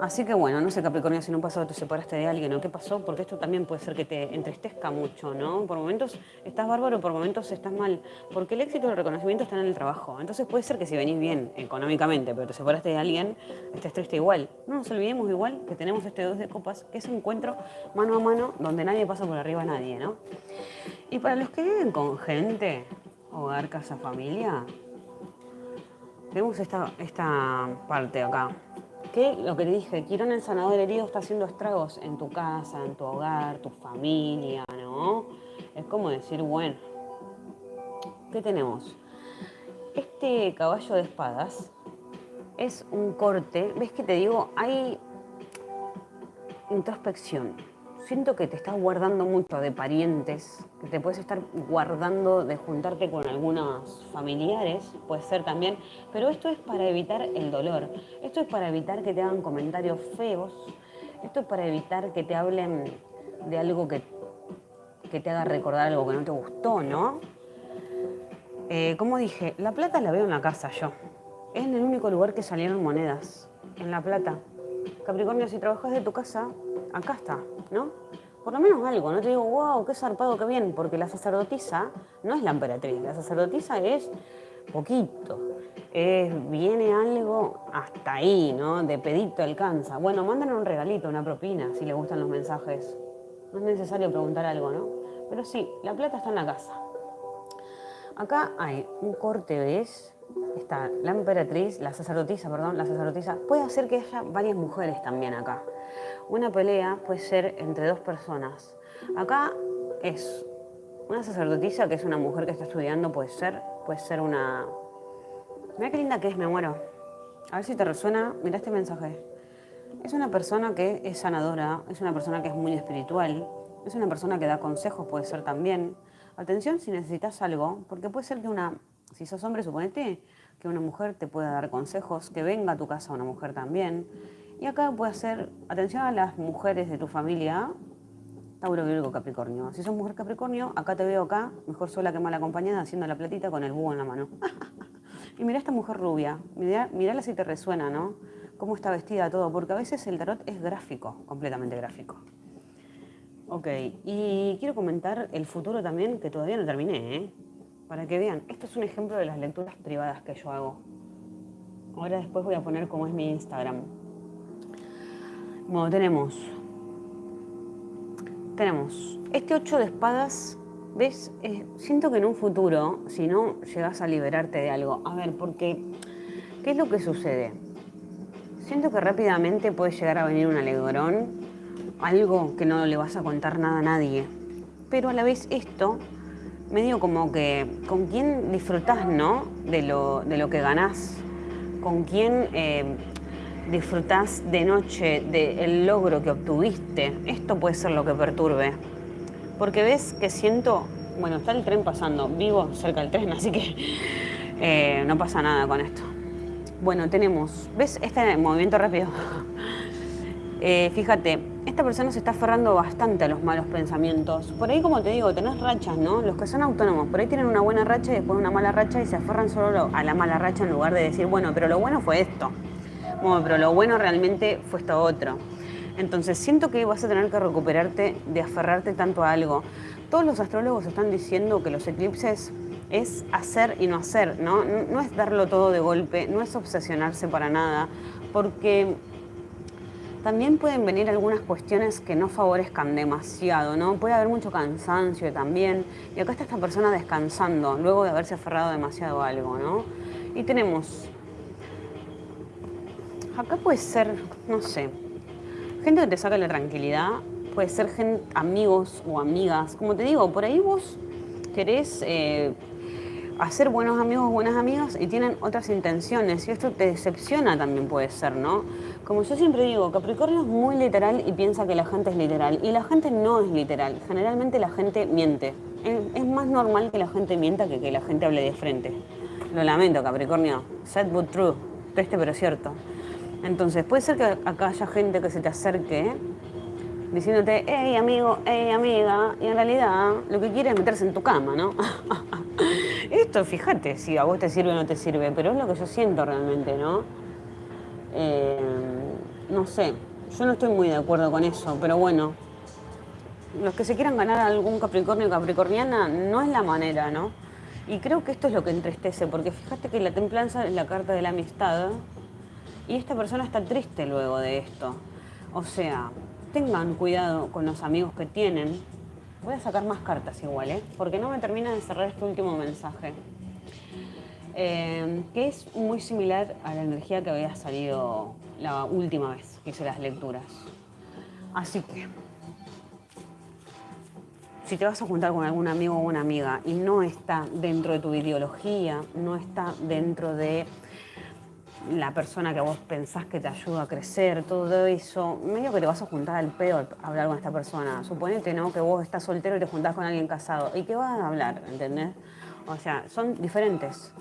Así que bueno, no sé Capricornio, si no pasó te separaste de alguien o qué pasó, porque esto también puede ser que te entristezca mucho, ¿no? Por momentos estás bárbaro, por momentos estás mal, porque el éxito y el reconocimiento están en el trabajo. Entonces puede ser que si venís bien económicamente, pero te separaste de alguien, estés triste igual. No nos olvidemos igual que tenemos este dos de copas, que es un encuentro mano a mano donde nadie pasa por arriba a nadie, ¿no? Y para los que viven con gente, hogar, casa, familia, vemos esta, esta parte acá. Que lo que te dije, Quirón el sanador herido está haciendo estragos en tu casa, en tu hogar, tu familia, ¿no? Es como decir, bueno, ¿qué tenemos? Este caballo de espadas es un corte, ¿ves que te digo? Hay introspección, siento que te estás guardando mucho de parientes, que te puedes estar guardando de juntarte con algunos familiares, puede ser también, pero esto es para evitar el dolor, esto es para evitar que te hagan comentarios feos, esto es para evitar que te hablen de algo que, que te haga recordar algo que no te gustó, ¿no? Eh, como dije, la plata la veo en la casa yo. Es en el único lugar que salieron monedas, en la plata. Capricornio, si trabajas de tu casa, acá está, ¿no? Por lo menos algo, no te digo, wow, qué zarpado, qué bien, porque la sacerdotisa no es la emperatriz, la sacerdotisa es poquito, es, viene algo hasta ahí, ¿no? De pedito alcanza. Bueno, mandan un regalito, una propina, si le gustan los mensajes. No es necesario preguntar algo, ¿no? Pero sí, la plata está en la casa. Acá hay un corte, ¿ves? Está la emperatriz, la sacerdotisa, perdón, la sacerdotisa. Puede hacer que haya varias mujeres también acá. Una pelea puede ser entre dos personas. Acá es una sacerdotisa que es una mujer que está estudiando, puede ser, puede ser una... Mira qué linda que es, me muero. A ver si te resuena, mira este mensaje. Es una persona que es sanadora, es una persona que es muy espiritual, es una persona que da consejos, puede ser también. Atención si necesitas algo, porque puede ser que una, si sos hombre, suponete que una mujer te pueda dar consejos, que venga a tu casa una mujer también. Y acá puede ser, atención a las mujeres de tu familia, Tauro, Virgo, Capricornio. Si sos mujer Capricornio, acá te veo acá, mejor sola que mal acompañada, haciendo la platita con el búho en la mano. y mira esta mujer rubia, mirala si te resuena, ¿no? Cómo está vestida, todo, porque a veces el tarot es gráfico, completamente gráfico. Ok, y quiero comentar el futuro también, que todavía no terminé, ¿eh? Para que vean, esto es un ejemplo de las lecturas privadas que yo hago. Ahora después voy a poner cómo es mi Instagram. Bueno, tenemos. Tenemos este 8 de espadas. ¿Ves? Siento que en un futuro, si no llegas a liberarte de algo. A ver, porque. ¿Qué es lo que sucede? Siento que rápidamente puede llegar a venir un alegrón, algo que no le vas a contar nada a nadie. Pero a la vez esto, medio como que con quién disfrutás, ¿no? De lo, de lo que ganás. Con quién eh, disfrutás de noche del logro que obtuviste, esto puede ser lo que perturbe. Porque ves que siento, bueno, está el tren pasando, vivo cerca del tren, así que eh, no pasa nada con esto. Bueno, tenemos, ¿ves este movimiento rápido? Eh, fíjate, esta persona se está aferrando bastante a los malos pensamientos. Por ahí, como te digo, tenés rachas, ¿no? Los que son autónomos, por ahí tienen una buena racha y después una mala racha y se aferran solo a la mala racha en lugar de decir, bueno, pero lo bueno fue esto. Bueno, pero lo bueno realmente fue esto otro. Entonces siento que vas a tener que recuperarte de aferrarte tanto a algo. Todos los astrólogos están diciendo que los eclipses es hacer y no hacer, ¿no? No es darlo todo de golpe, no es obsesionarse para nada, porque también pueden venir algunas cuestiones que no favorezcan demasiado, ¿no? Puede haber mucho cansancio también, y acá está esta persona descansando, luego de haberse aferrado demasiado a algo, ¿no? Y tenemos acá puede ser, no sé, gente que te saca la tranquilidad, puede ser gente, amigos o amigas. Como te digo, por ahí vos querés eh, hacer buenos amigos buenas amigas y tienen otras intenciones y esto te decepciona también puede ser, ¿no? Como yo siempre digo, Capricornio es muy literal y piensa que la gente es literal y la gente no es literal. Generalmente la gente miente. Es, más normal que la gente mienta que que la gente hable de frente. Lo lamento, Capricornio. Sad but true. Triste pero cierto. Entonces, puede ser que acá haya gente que se te acerque diciéndote, hey amigo, hey amiga, y en realidad lo que quiere es meterse en tu cama, ¿no? Esto, fíjate, si a vos te sirve o no te sirve, pero es lo que yo siento realmente, ¿no? Eh, no sé, yo no estoy muy de acuerdo con eso, pero bueno, los que se quieran ganar algún Capricornio o Capricorniana no es la manera, ¿no? Y creo que esto es lo que entristece, porque fíjate que la templanza es la carta de la amistad, y esta persona está triste luego de esto. O sea, tengan cuidado con los amigos que tienen. Voy a sacar más cartas igual, ¿eh? Porque no me termina de cerrar este último mensaje. Eh, que es muy similar a la energía que había salido la última vez que hice las lecturas. Así que, si te vas a juntar con algún amigo o una amiga y no está dentro de tu ideología, no está dentro de la persona que vos pensás que te ayuda a crecer, todo eso, medio que te vas a juntar al pedo a hablar con esta persona. Suponete, ¿no? Que vos estás soltero y te juntás con alguien casado. ¿Y qué vas a hablar? ¿Entendés? O sea, son diferentes.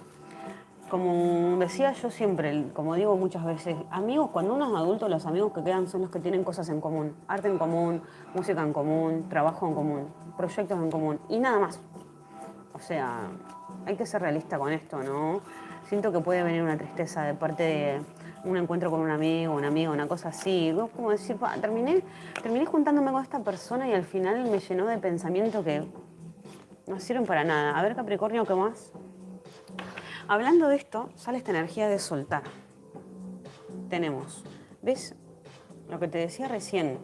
Como decía yo siempre, como digo muchas veces, amigos, cuando uno es adulto, los amigos que quedan son los que tienen cosas en común. Arte en común, música en común, trabajo en común, proyectos en común y nada más. O sea, hay que ser realista con esto, ¿no? Siento que puede venir una tristeza de parte de un encuentro con un amigo, un amigo, una cosa así. Vos como decir, terminé, terminé juntándome con esta persona y al final me llenó de pensamientos que no sirven para nada. A ver, Capricornio, ¿qué más? Hablando de esto, sale esta energía de soltar. Tenemos, ¿ves? Lo que te decía recién.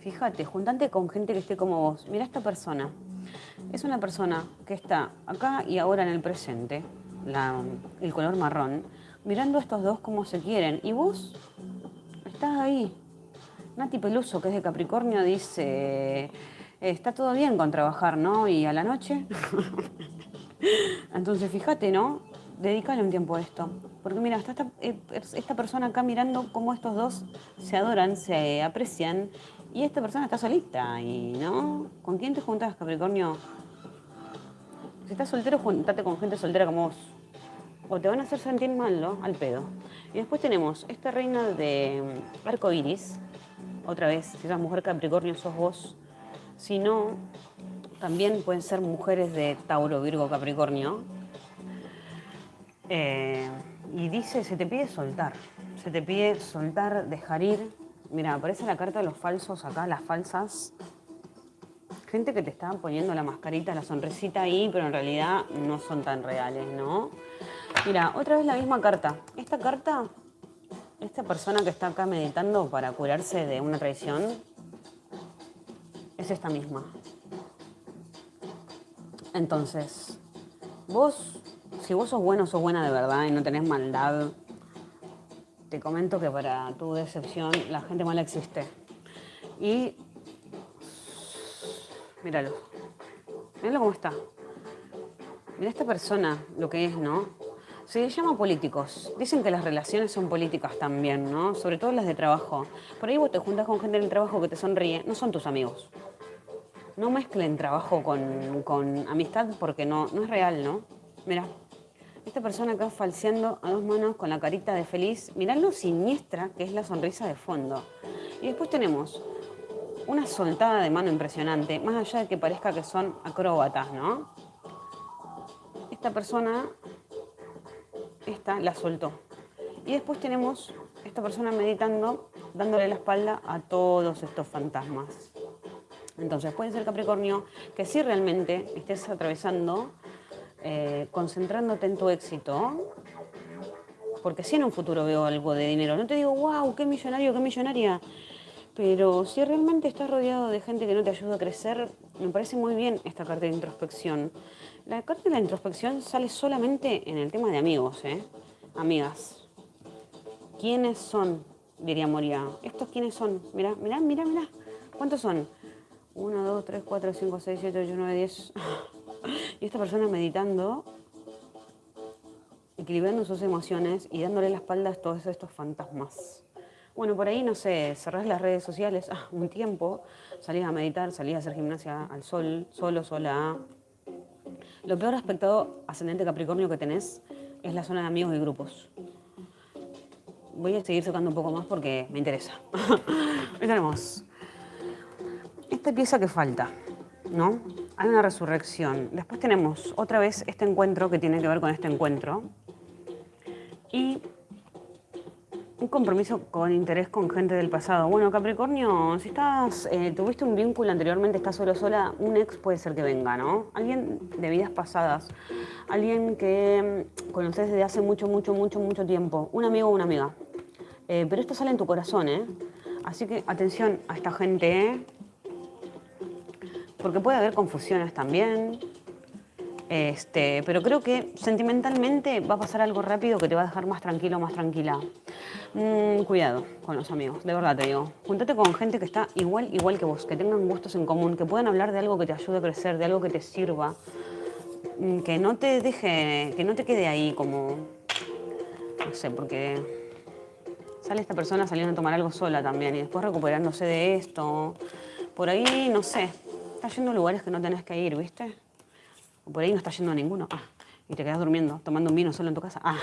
Fíjate, juntante con gente que esté como vos. Mira esta persona. Es una persona que está acá y ahora en el presente el color marrón, mirando a estos dos como se quieren. Y vos estás ahí. Nati Peluso, que es de Capricornio, dice, está todo bien con trabajar, ¿no? Y a la noche. Entonces, fíjate, ¿no? Dedícale un tiempo a esto. Porque mira, está esta, eh, esta persona acá mirando cómo estos dos se adoran, se aprecian, y esta persona está solita, y ¿no? ¿Con quién te juntas, Capricornio? Si estás soltero, juntate con gente soltera como vos o te van a hacer sentir mal, ¿no? Al pedo. Y después tenemos esta reina de mm, arco iris, otra vez, si esa mujer Capricornio sos vos. Si no, también pueden ser mujeres de Tauro, Virgo, Capricornio. Eh, y dice, se te pide soltar. Se te pide soltar, dejar ir. Mira, aparece la carta de los falsos acá, las falsas. Gente que te está poniendo la mascarita, la sonrisita ahí, pero en realidad no son tan reales, ¿no? Mira, otra vez la misma carta. Esta carta, esta persona que está acá meditando para curarse de una traición, es esta misma. Entonces, vos, si vos sos bueno, sos buena de verdad y no tenés maldad, te comento que para tu decepción la gente mala existe. Y míralo, míralo cómo está. Mira esta persona, lo que es, ¿no? Se les llama políticos. Dicen que las relaciones son políticas también, ¿no? Sobre todo las de trabajo. Por ahí vos te juntas con gente en trabajo que te sonríe, no son tus amigos. No mezclen trabajo con, amistad porque no, no es real, ¿no? Mira, esta persona acá falseando a dos manos con la carita de feliz. Mirá lo siniestra que es la sonrisa de fondo. Y después tenemos una soltada de mano impresionante, más allá de que parezca que son acróbatas, ¿no? Esta persona esta la soltó. Y después tenemos esta persona meditando, dándole la espalda a todos estos fantasmas. Entonces puede ser Capricornio que si realmente estés atravesando, eh, concentrándote en tu éxito, porque si en un futuro veo algo de dinero, no te digo, wow, qué millonario, qué millonaria, pero si realmente estás rodeado de gente que no te ayuda a crecer, me parece muy bien esta carta de introspección. La carta de la introspección sale solamente en el tema de amigos, ¿eh? Amigas. ¿Quiénes son? Diría Moria. ¿Estos quiénes son? Mira, mira, mira, mira. ¿Cuántos son? 1, 2, 3, 4, 5, 6, 7, 8, 9, 10. Y esta persona meditando, equilibrando sus emociones y dándole la espalda a todos estos fantasmas. Bueno, por ahí, no sé, cerrás las redes sociales ah, un tiempo, salís a meditar, salís a hacer gimnasia al sol, solo, sola, lo peor aspecto ascendente Capricornio que tenés es la zona de amigos y grupos. Voy a seguir tocando un poco más porque me interesa. tenemos esta pieza que falta, ¿no? Hay una resurrección. Después tenemos otra vez este encuentro que tiene que ver con este encuentro. Y un compromiso con interés con gente del pasado. Bueno, Capricornio, si estás, eh, tuviste un vínculo anteriormente, estás solo sola, un ex puede ser que venga, ¿no? Alguien de vidas pasadas, alguien que mm, conoces desde hace mucho, mucho, mucho, mucho tiempo, un amigo o una amiga. Eh, pero esto sale en tu corazón, ¿eh? Así que atención a esta gente, ¿eh? Porque puede haber confusiones también, este, pero creo que sentimentalmente va a pasar algo rápido que te va a dejar más tranquilo, más tranquila. Mm, cuidado con los amigos, de verdad te digo. Júntate con gente que está igual, igual que vos, que tengan gustos en común, que puedan hablar de algo que te ayude a crecer, de algo que te sirva, mm, que no te deje, que no te quede ahí como No sé, porque sale esta persona saliendo a tomar algo sola también y después recuperándose de esto. Por ahí, no sé, está yendo a lugares que no tenés que ir, ¿viste? Por ahí no está yendo a ninguno. Ah, y te quedas durmiendo, tomando un vino solo en tu casa. Ah.